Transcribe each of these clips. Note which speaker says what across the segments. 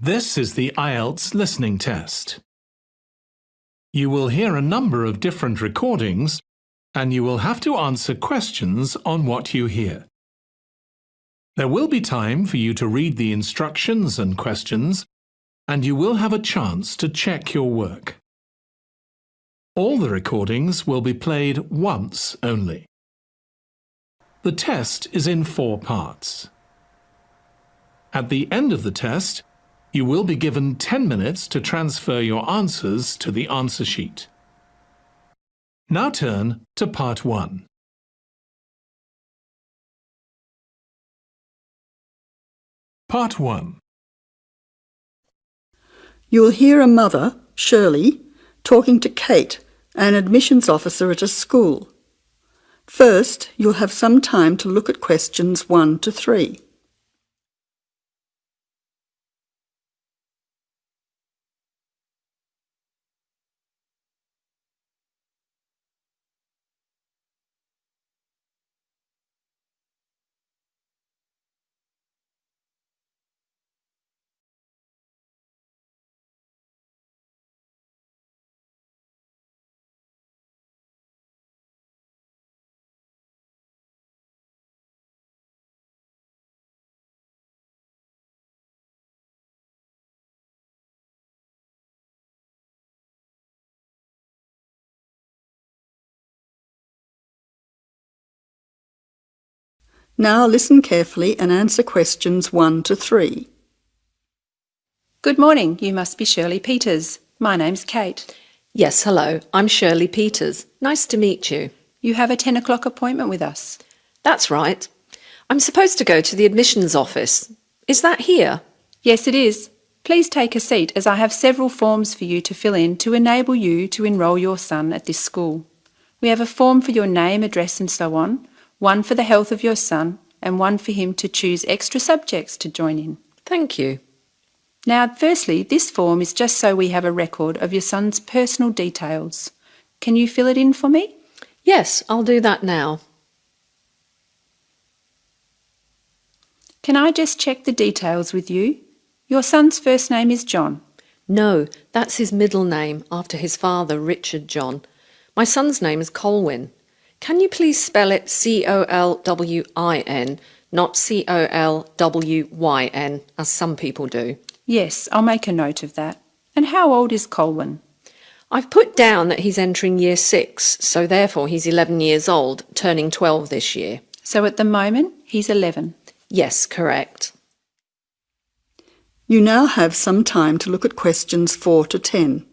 Speaker 1: This is the IELTS listening test. You will hear a number of different recordings and you will have to answer questions on what you hear. There will be time for you to read the instructions and questions and you will have a chance to check your work. All the recordings will be played once only. The test is in four parts. At the end of the test, you will be given 10 minutes to transfer your answers to the answer sheet. Now turn to part 1. Part 1
Speaker 2: You will hear a mother, Shirley, talking to Kate, an admissions officer at a school. First, you'll have some time to look at questions 1 to 3. Now listen carefully and answer questions 1 to 3.
Speaker 3: Good morning. You must be Shirley Peters. My name's Kate.
Speaker 4: Yes, hello. I'm Shirley Peters. Nice to meet you.
Speaker 3: You have a 10 o'clock appointment with us.
Speaker 4: That's right. I'm supposed to go to the admissions office. Is that here?
Speaker 3: Yes, it is. Please take a seat as I have several forms for you to fill in to enable you to enrol your son at this school. We have a form for your name, address and so on, one for the health of your son, and one for him to choose extra subjects to join in.
Speaker 4: Thank you.
Speaker 3: Now, firstly, this form is just so we have a record of your son's personal details. Can you fill it in for me?
Speaker 4: Yes, I'll do that now.
Speaker 3: Can I just check the details with you? Your son's first name is John.
Speaker 4: No, that's his middle name after his father, Richard John. My son's name is Colwyn. Can you please spell it C-O-L-W-I-N, not C-O-L-W-Y-N, as some people do?
Speaker 3: Yes, I'll make a note of that. And how old is Colwyn?
Speaker 4: I've put down that he's entering year six, so therefore he's 11 years old, turning 12 this year.
Speaker 3: So at the moment, he's 11.
Speaker 4: Yes, correct.
Speaker 2: You now have some time to look at questions 4 to 10.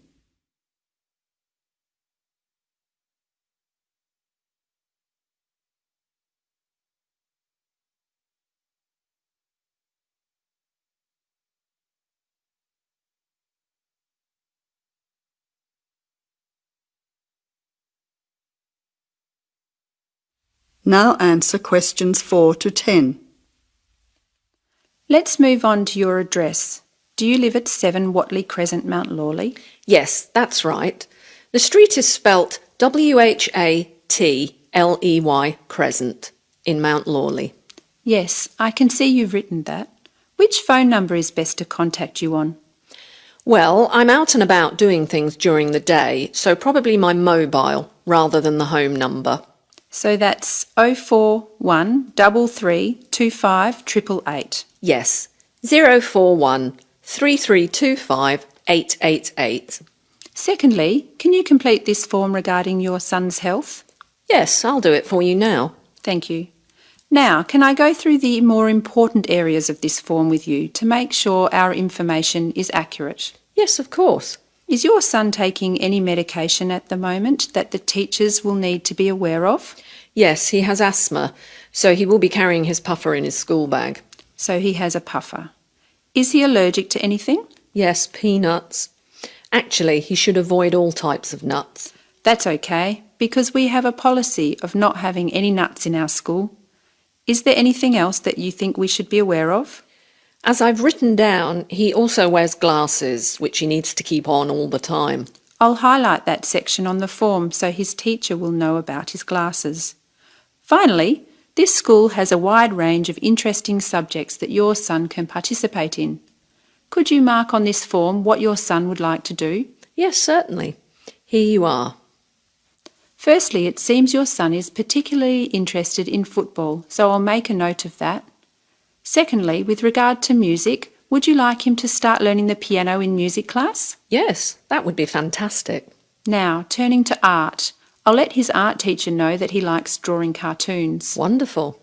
Speaker 2: Now answer questions 4 to 10.
Speaker 3: Let's move on to your address. Do you live at 7 Whatley Crescent, Mount Lawley?
Speaker 4: Yes, that's right. The street is spelt W-H-A-T-L-E-Y Crescent in Mount Lawley.
Speaker 3: Yes, I can see you've written that. Which phone number is best to contact you on?
Speaker 4: Well, I'm out and about doing things during the day, so probably my mobile rather than the home number.
Speaker 3: So that's 041 3325 888.
Speaker 4: Yes, 041 3325 888.
Speaker 3: Secondly, can you complete this form regarding your son's health?
Speaker 4: Yes, I'll do it for you now.
Speaker 3: Thank you. Now, can I go through the more important areas of this form with you to make sure our information is accurate?
Speaker 4: Yes, of course.
Speaker 3: Is your son taking any medication at the moment that the teachers will need to be aware of?
Speaker 4: Yes, he has asthma, so he will be carrying his puffer in his school bag.
Speaker 3: So he has a puffer. Is he allergic to anything?
Speaker 4: Yes, peanuts. Actually, he should avoid all types of nuts.
Speaker 3: That's okay, because we have a policy of not having any nuts in our school. Is there anything else that you think we should be aware of?
Speaker 4: As I've written down, he also wears glasses, which he needs to keep on all the time.
Speaker 3: I'll highlight that section on the form so his teacher will know about his glasses. Finally, this school has a wide range of interesting subjects that your son can participate in. Could you mark on this form what your son would like to do?
Speaker 4: Yes, certainly. Here you are.
Speaker 3: Firstly, it seems your son is particularly interested in football, so I'll make a note of that. Secondly, with regard to music, would you like him to start learning the piano in music class?
Speaker 4: Yes, that would be fantastic.
Speaker 3: Now, turning to art, I'll let his art teacher know that he likes drawing cartoons.
Speaker 4: Wonderful.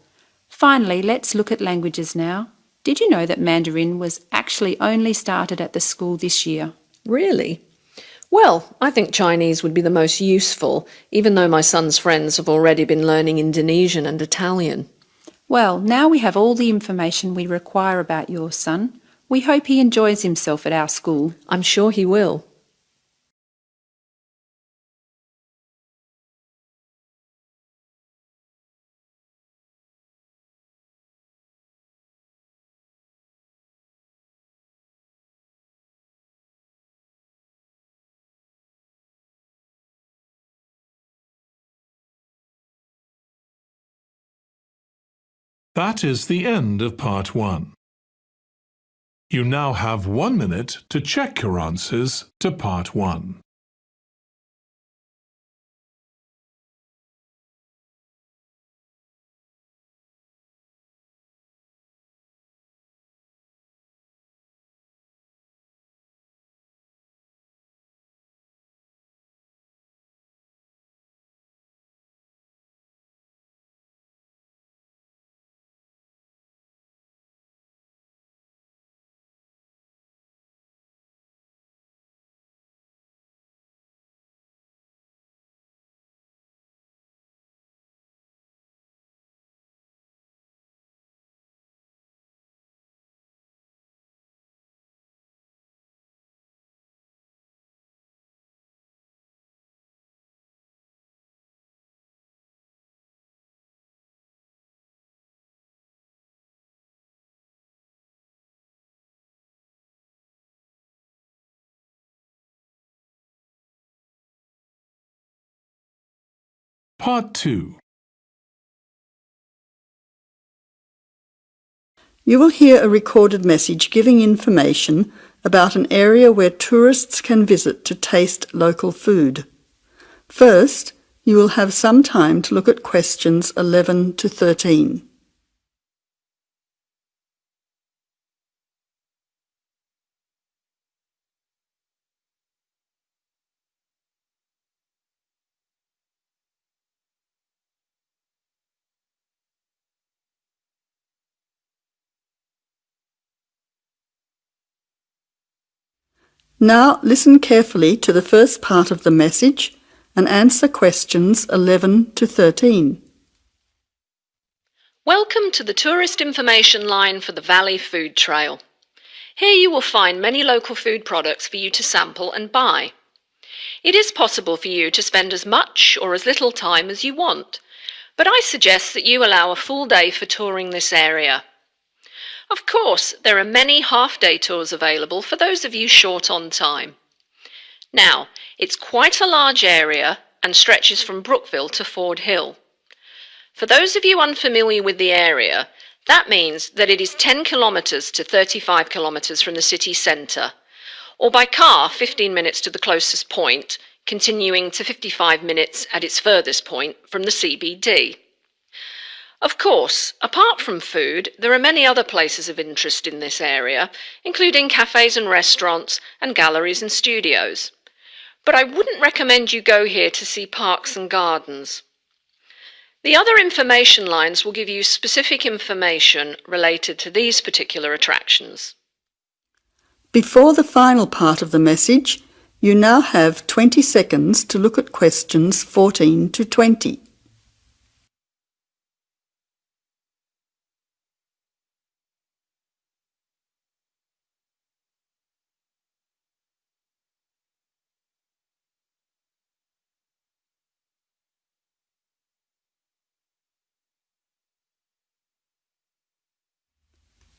Speaker 3: Finally, let's look at languages now. Did you know that Mandarin was actually only started at the school this year?
Speaker 4: Really? Well, I think Chinese would be the most useful, even though my son's friends have already been learning Indonesian and Italian.
Speaker 3: Well, now we have all the information we require about your son. We hope he enjoys himself at our school.
Speaker 4: I'm sure he will.
Speaker 1: That is the end of part one. You now have one minute to check your answers to part one. Part 2
Speaker 2: You will hear a recorded message giving information about an area where tourists can visit to taste local food. First, you will have some time to look at questions 11 to 13. Now listen carefully to the first part of the message and answer questions 11 to 13.
Speaker 4: Welcome to the tourist information line for the Valley Food Trail. Here you will find many local food products for you to sample and buy. It is possible for you to spend as much or as little time as you want, but I suggest that you allow a full day for touring this area. Of course, there are many half-day tours available for those of you short on time. Now, it's quite a large area and stretches from Brookville to Ford Hill. For those of you unfamiliar with the area, that means that it is 10 kilometres to 35 kilometres from the city centre, or by car 15 minutes to the closest point, continuing to 55 minutes at its furthest point from the CBD. Of course, apart from food, there are many other places of interest in this area, including cafes and restaurants and galleries and studios. But I wouldn't recommend you go here to see parks and gardens. The other information lines will give you specific information related to these particular attractions.
Speaker 2: Before the final part of the message, you now have 20 seconds to look at questions 14 to 20.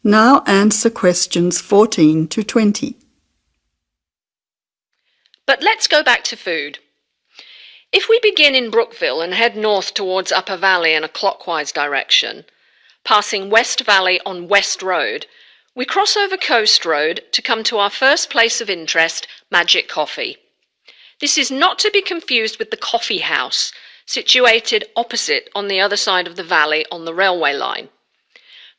Speaker 2: Now answer questions 14 to 20.
Speaker 4: But let's go back to food. If we begin in Brookville and head north towards Upper Valley in a clockwise direction, passing West Valley on West Road, We cross over Coast Road to come to our first place of interest, Magic Coffee. This is not to be confused with the coffee house, situated opposite on the other side of the valley on the railway line.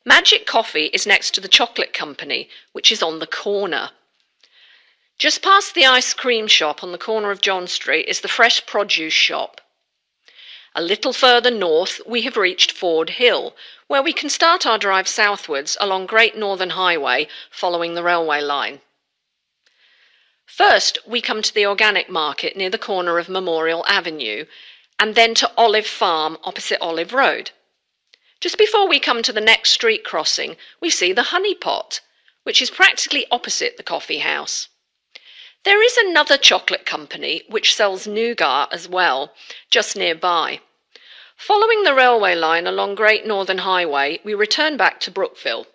Speaker 4: Magic Coffee is next to the chocolate company, which is on the corner. Just past the ice cream shop on the corner of John Street is the fresh produce shop. A little further north, we have reached Ford Hill, where we can start our drive southwards along Great Northern Highway following the railway line. First, we come to the organic market near the corner of Memorial Avenue, and then to Olive Farm opposite Olive Road. Just before we come to the next street crossing, we see the Honey Pot, which is practically opposite the coffee house. There is another chocolate company which sells nougat as well, just nearby. Following the railway line along Great Northern Highway, we return back to Brookville.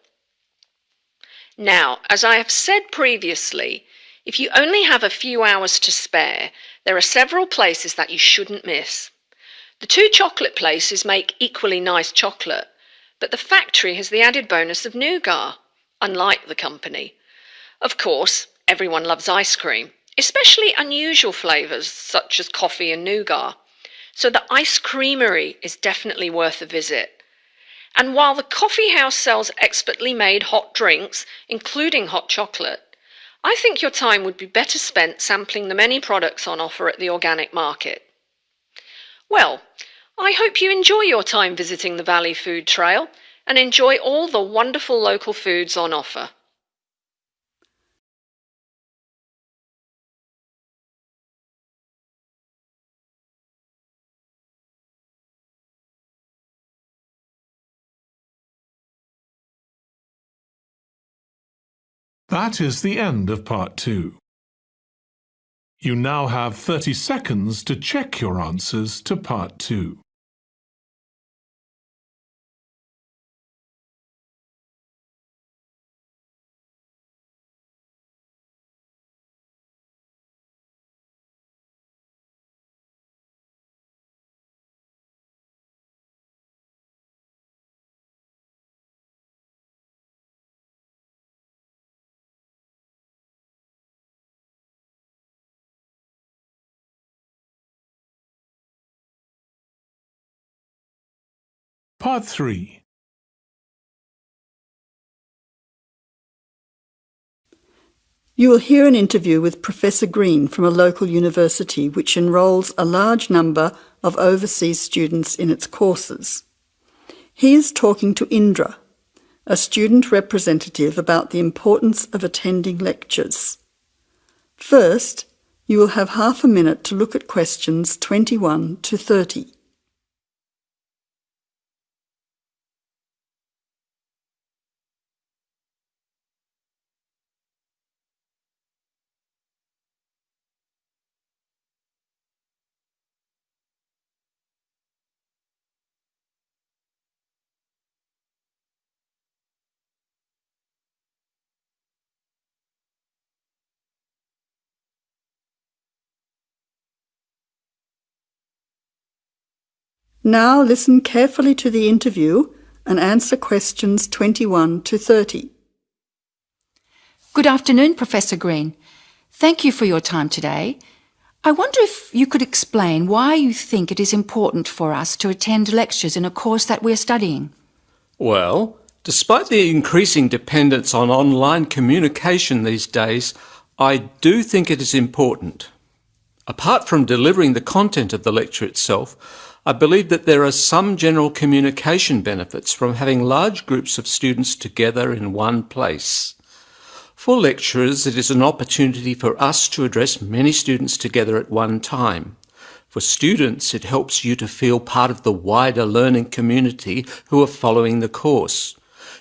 Speaker 4: Now, as I have said previously, if you only have a few hours to spare, there are several places that you shouldn't miss. The two chocolate places make equally nice chocolate, but the factory has the added bonus of nougat, unlike the company. Of course, Everyone loves ice cream, especially unusual flavours such as coffee and nougat. So the ice creamery is definitely worth a visit. And while the coffee house sells expertly made hot drinks, including hot chocolate, I think your time would be better spent sampling the many products on offer at the organic market. Well, I hope you enjoy your time visiting the Valley Food Trail and enjoy all the wonderful local foods on offer.
Speaker 1: That is the end of part two. You now have 30 seconds to check your answers to part two. Part 3
Speaker 2: You will hear an interview with Professor Green from a local university which enrolls a large number of overseas students in its courses. He is talking to Indra, a student representative about the importance of attending lectures. First, you will have half a minute to look at questions 21 to 30. Now listen carefully to the interview and answer questions 21 to 30.
Speaker 5: Good afternoon, Professor Green. Thank you for your time today. I wonder if you could explain why you think it is important for us to attend lectures in a course that we're studying.
Speaker 6: Well, despite the increasing dependence on online communication these days, I do think it is important. Apart from delivering the content of the lecture itself, I believe that there are some general communication benefits from having large groups of students together in one place. For lecturers, it is an opportunity for us to address many students together at one time. For students, it helps you to feel part of the wider learning community who are following the course.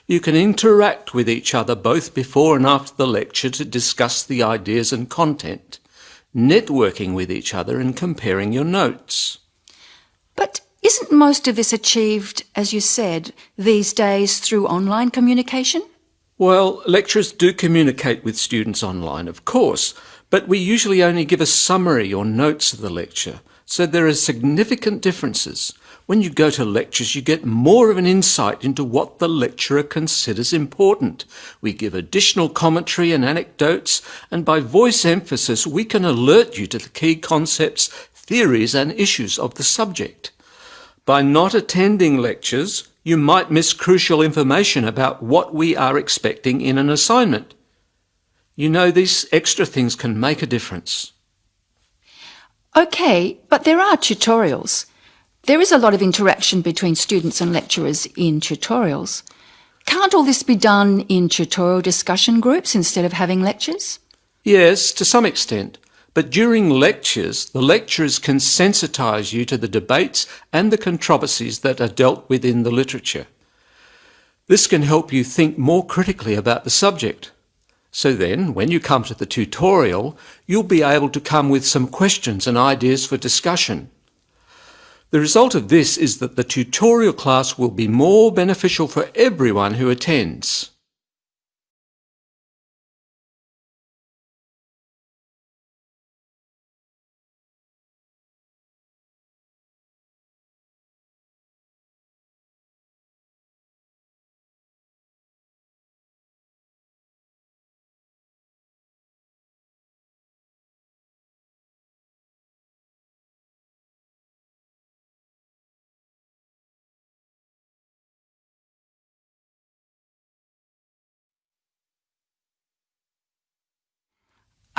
Speaker 6: You can interact with each other both before and after the lecture to discuss the ideas and content, networking with each other and comparing your notes.
Speaker 5: But isn't most of this achieved, as you said, these days through online communication?
Speaker 6: Well, lecturers do communicate with students online, of course, but we usually only give a summary or notes of the lecture, so there are significant differences. When you go to lectures, you get more of an insight into what the lecturer considers important. We give additional commentary and anecdotes, and by voice emphasis, we can alert you to the key concepts, theories, and issues of the subject. By not attending lectures, you might miss crucial information about what we are expecting in an assignment. You know, these extra things can make a difference.
Speaker 5: OK, but there are tutorials. There is a lot of interaction between students and lecturers in tutorials. Can't all this be done in tutorial discussion groups instead of having lectures?
Speaker 6: Yes, to some extent. But during lectures, the lecturers can sensitise you to the debates and the controversies that are dealt with in the literature. This can help you think more critically about the subject. So then, when you come to the tutorial, you'll be able to come with some questions and ideas for discussion. The result of this is that the tutorial class will be more beneficial for everyone who attends.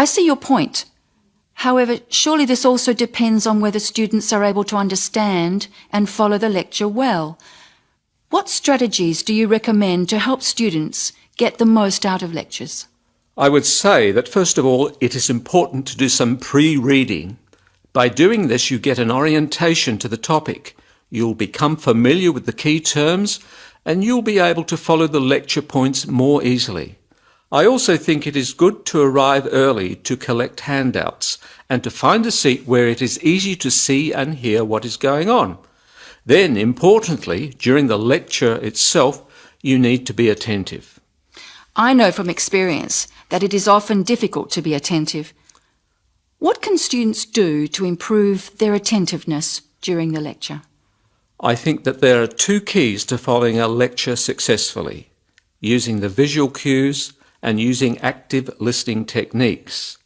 Speaker 5: I see your point. However, surely this also depends on whether students are able to understand and follow the lecture well. What strategies do you recommend to help students get the most out of lectures?
Speaker 6: I would say that first of all, it is important to do some pre-reading. By doing this, you get an orientation to the topic. You'll become familiar with the key terms and you'll be able to follow the lecture points more easily. I also think it is good to arrive early to collect handouts and to find a seat where it is easy to see and hear what is going on. Then, importantly, during the lecture itself, you need to be attentive.
Speaker 5: I know from experience that it is often difficult to be attentive. What can students do to improve their attentiveness during the lecture?
Speaker 6: I think that there are two keys to following a lecture successfully using the visual cues and using active listening techniques.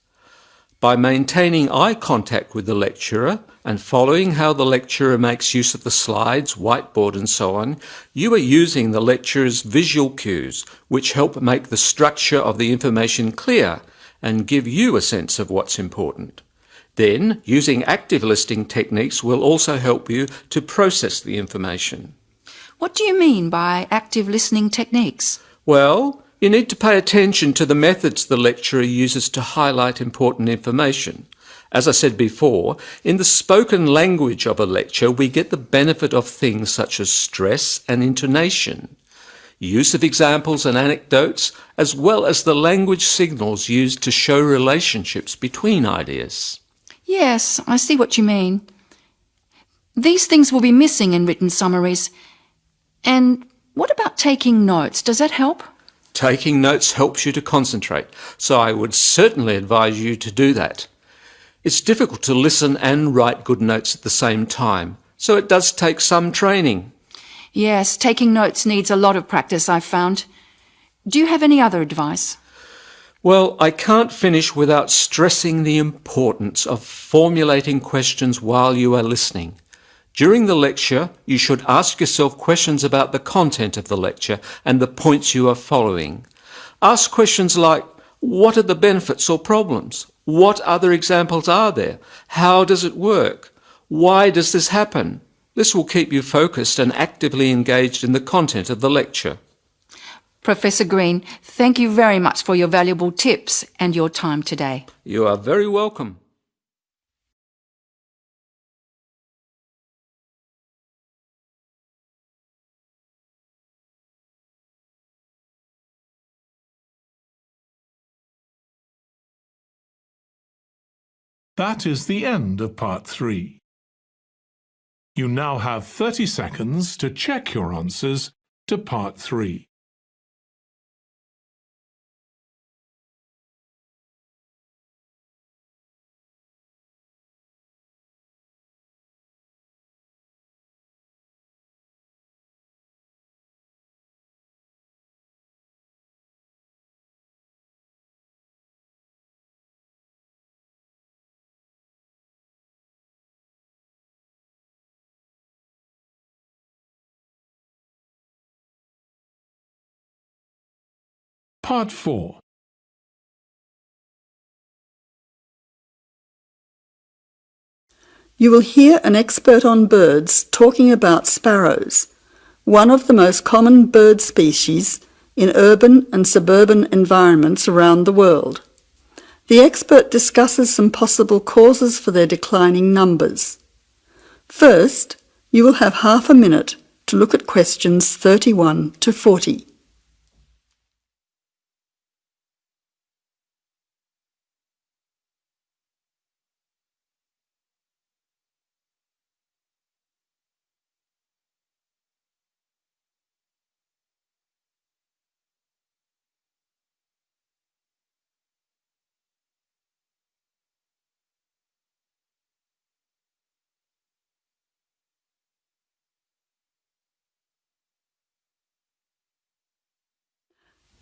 Speaker 6: By maintaining eye contact with the lecturer and following how the lecturer makes use of the slides, whiteboard and so on, you are using the lecturer's visual cues, which help make the structure of the information clear and give you a sense of what's important. Then, using active listening techniques will also help you to process the information.
Speaker 5: What do you mean by active listening techniques?
Speaker 6: Well, you need to pay attention to the methods the lecturer uses to highlight important information. As I said before, in the spoken language of a lecture, we get the benefit of things such as stress and intonation, use of examples and anecdotes, as well as the language signals used to show relationships between ideas.
Speaker 5: Yes, I see what you mean. These things will be missing in written summaries. And what about taking notes? Does that help?
Speaker 6: Taking notes helps you to concentrate, so I would certainly advise you to do that. It's difficult to listen and write good notes at the same time, so it does take some training.
Speaker 5: Yes, taking notes needs a lot of practice, I've found. Do you have any other advice?
Speaker 6: Well, I can't finish without stressing the importance of formulating questions while you are listening. During the lecture, you should ask yourself questions about the content of the lecture and the points you are following. Ask questions like, what are the benefits or problems? What other examples are there? How does it work? Why does this happen? This will keep you focused and actively engaged in the content of the lecture.
Speaker 5: Professor Green, thank you very much for your valuable tips and your time today.
Speaker 6: You are very welcome.
Speaker 1: That is the end of part three. You now have 30 seconds to check your answers to part three. Part 4
Speaker 2: You will hear an expert on birds talking about sparrows, one of the most common bird species in urban and suburban environments around the world. The expert discusses some possible causes for their declining numbers. First, you will have half a minute to look at questions 31 to 40.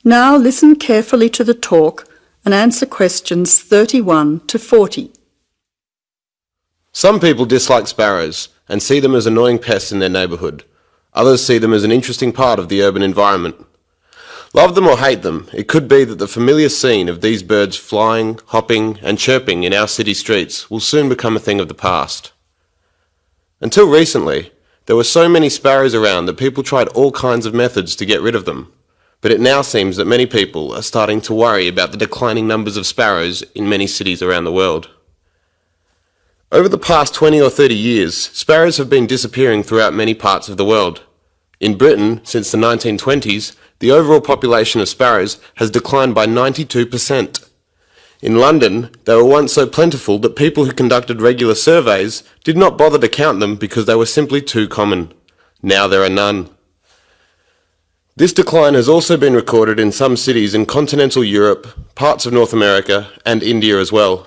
Speaker 2: Now listen carefully to the talk and answer questions 31 to 40.
Speaker 7: Some people dislike sparrows and see them as annoying pests in their neighbourhood. Others see them as an interesting part of the urban environment. Love them or hate them, it could be that the familiar scene of these birds flying, hopping and chirping in our city streets will soon become a thing of the past. Until recently, there were so many sparrows around that people tried all kinds of methods to get rid of them but it now seems that many people are starting to worry about the declining numbers of sparrows in many cities around the world. Over the past 20 or 30 years, sparrows have been disappearing throughout many parts of the world. In Britain, since the 1920s, the overall population of sparrows has declined by 92%. In London, they were once so plentiful that people who conducted regular surveys did not bother to count them because they were simply too common. Now there are none. This decline has also been recorded in some cities in continental Europe, parts of North America, and India as well.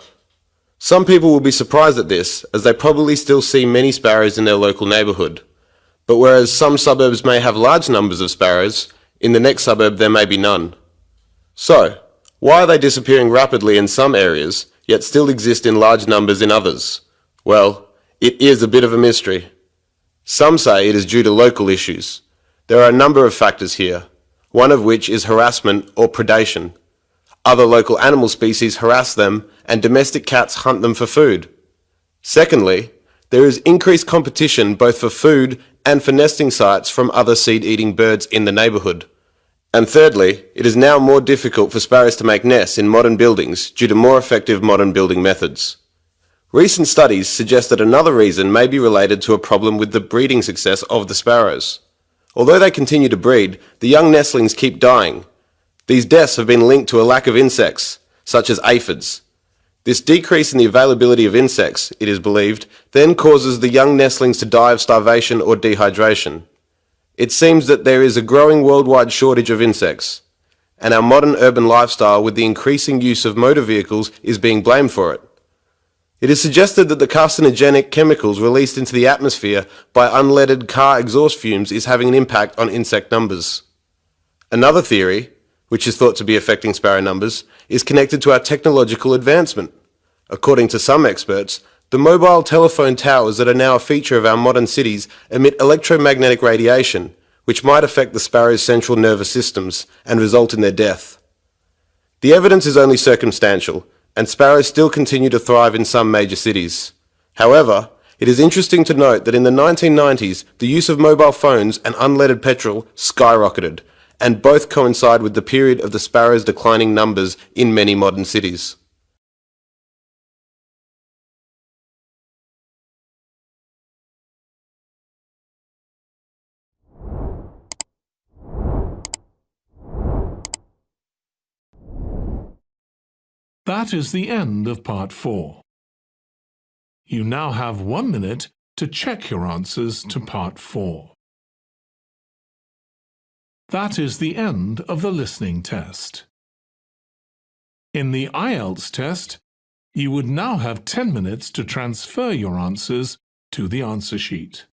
Speaker 7: Some people will be surprised at this, as they probably still see many sparrows in their local neighbourhood. But whereas some suburbs may have large numbers of sparrows, in the next suburb there may be none. So, why are they disappearing rapidly in some areas, yet still exist in large numbers in others? Well, it is a bit of a mystery. Some say it is due to local issues. There are a number of factors here, one of which is harassment or predation. Other local animal species harass them and domestic cats hunt them for food. Secondly, there is increased competition both for food and for nesting sites from other seed-eating birds in the neighbourhood. And thirdly, it is now more difficult for sparrows to make nests in modern buildings due to more effective modern building methods. Recent studies suggest that another reason may be related to a problem with the breeding success of the sparrows. Although they continue to breed, the young nestlings keep dying. These deaths have been linked to a lack of insects, such as aphids. This decrease in the availability of insects, it is believed, then causes the young nestlings to die of starvation or dehydration. It seems that there is a growing worldwide shortage of insects, and our modern urban lifestyle with the increasing use of motor vehicles is being blamed for it. It is suggested that the carcinogenic chemicals released into the atmosphere by unleaded car exhaust fumes is having an impact on insect numbers. Another theory, which is thought to be affecting sparrow numbers, is connected to our technological advancement. According to some experts, the mobile telephone towers that are now a feature of our modern cities emit electromagnetic radiation, which might affect the sparrow's central nervous systems and result in their death. The evidence is only circumstantial, and sparrows still continue to thrive in some major cities. However, it is interesting to note that in the 1990s, the use of mobile phones and unleaded petrol skyrocketed, and both coincide with the period of the sparrows' declining numbers in many modern cities.
Speaker 1: That is the end of part four. You now have one minute to check your answers to part four. That is the end of the listening test. In the IELTS test, you would now have 10 minutes to transfer your answers to the answer sheet.